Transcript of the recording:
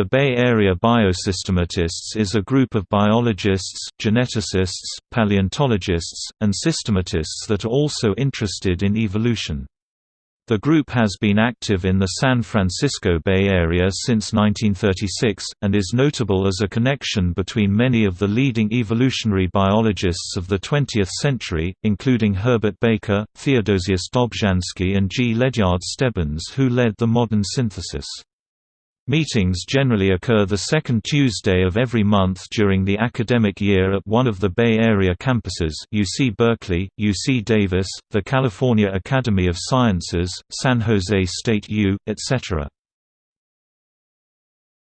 The Bay Area Biosystematists is a group of biologists, geneticists, paleontologists, and systematists that are also interested in evolution. The group has been active in the San Francisco Bay Area since 1936, and is notable as a connection between many of the leading evolutionary biologists of the 20th century, including Herbert Baker, Theodosius Dobzhansky and G. Ledyard Stebbins who led the modern synthesis. Meetings generally occur the second Tuesday of every month during the academic year at one of the Bay Area campuses UC Berkeley, UC Davis, the California Academy of Sciences, San Jose State U, etc.